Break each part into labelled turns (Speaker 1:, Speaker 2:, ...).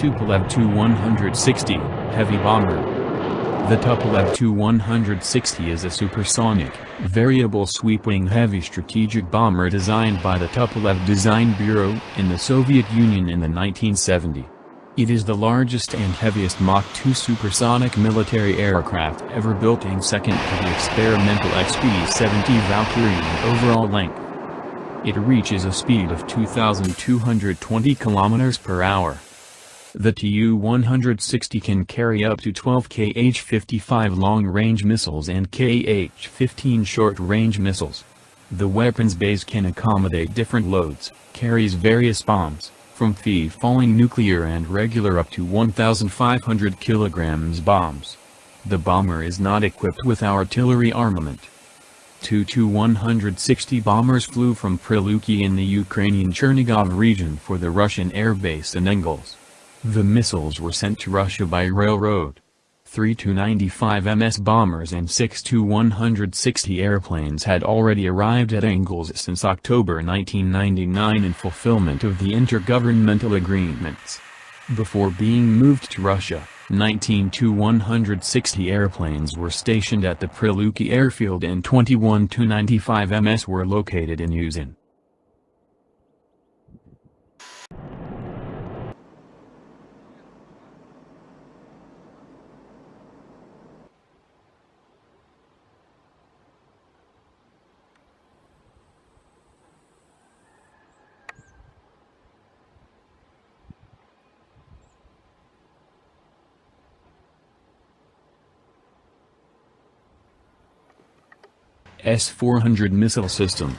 Speaker 1: Tupolev Tu-160, heavy bomber. The Tupolev Tu-160 is a supersonic, variable sweep-wing heavy strategic bomber designed by the Tupolev Design Bureau in the Soviet Union in the 1970s. It is the largest and heaviest Mach 2 supersonic military aircraft ever built in second to the experimental XB-70 Valkyrie in overall length. It reaches a speed of 2,220 km per hour. The Tu-160 can carry up to 12 Kh-55 long-range missiles and Kh-15 short-range missiles. The weapons base can accommodate different loads, carries various bombs, from free-falling nuclear and regular up to 1,500 kilograms bombs. The bomber is not equipped with artillery armament. Two Tu-160 bombers flew from Priluki in the Ukrainian Chernigov region for the Russian airbase in Engels. The missiles were sent to Russia by railroad. Three Tu-95 MS bombers and six Tu-160 airplanes had already arrived at Engels since October 1999 in fulfillment of the intergovernmental agreements. Before being moved to Russia, 19 Tu-160 airplanes were stationed at the Priluki airfield and 21 Tu-95 MS were located in Uzin. S-400 missile system.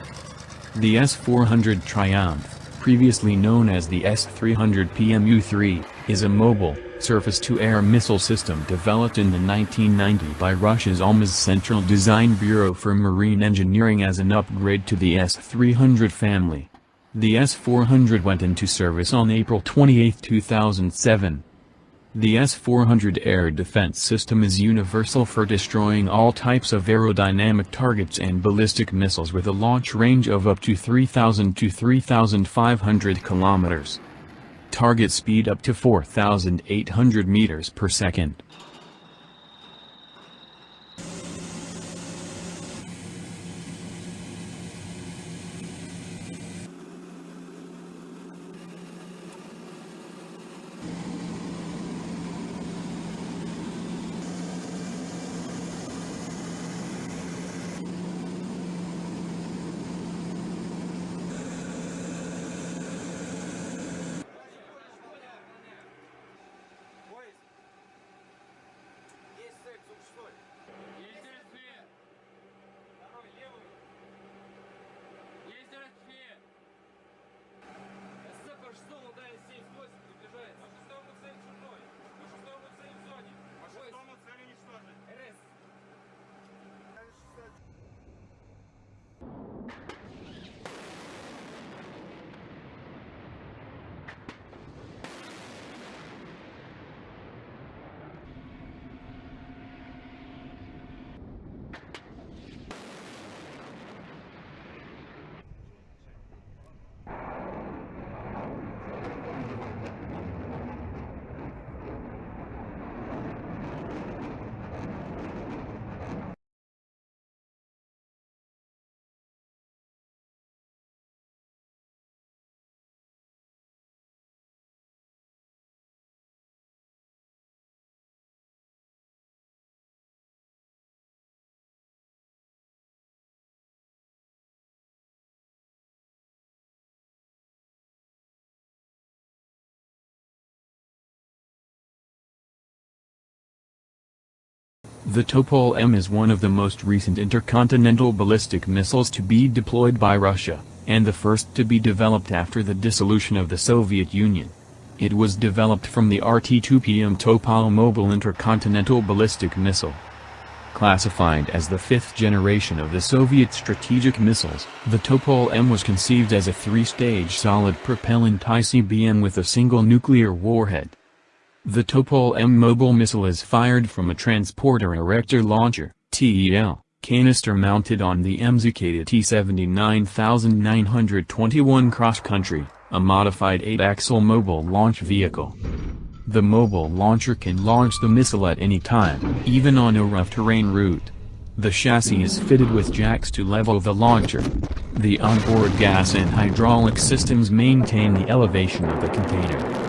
Speaker 1: The S-400 Triumph, previously known as the S-300 PMU-3, is a mobile, surface-to-air missile system developed in the 1990 by Russia's Almaz Central Design Bureau for Marine Engineering as an upgrade to the S-300 family. The S-400 went into service on April 28, 2007. The S-400 air defense system is universal for destroying all types of aerodynamic targets and ballistic missiles with a launch range of up to 3,000 to 3,500 kilometers. Target speed up to 4,800 meters per second. The Topol-M is one of the most recent intercontinental ballistic missiles to be deployed by Russia, and the first to be developed after the dissolution of the Soviet Union. It was developed from the RT-2PM Topol Mobile Intercontinental Ballistic Missile. Classified as the fifth generation of the Soviet strategic missiles, the Topol-M was conceived as a three-stage solid propellant ICBM with a single nuclear warhead. The Topol-M mobile missile is fired from a transporter erector launcher TEL, canister mounted on the MZK T-79921 cross-country, a modified 8-axle mobile launch vehicle. The mobile launcher can launch the missile at any time, even on a rough terrain route. The chassis is fitted with jacks to level the launcher. The onboard gas and hydraulic systems maintain the elevation of the container.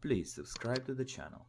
Speaker 2: Please subscribe to the channel.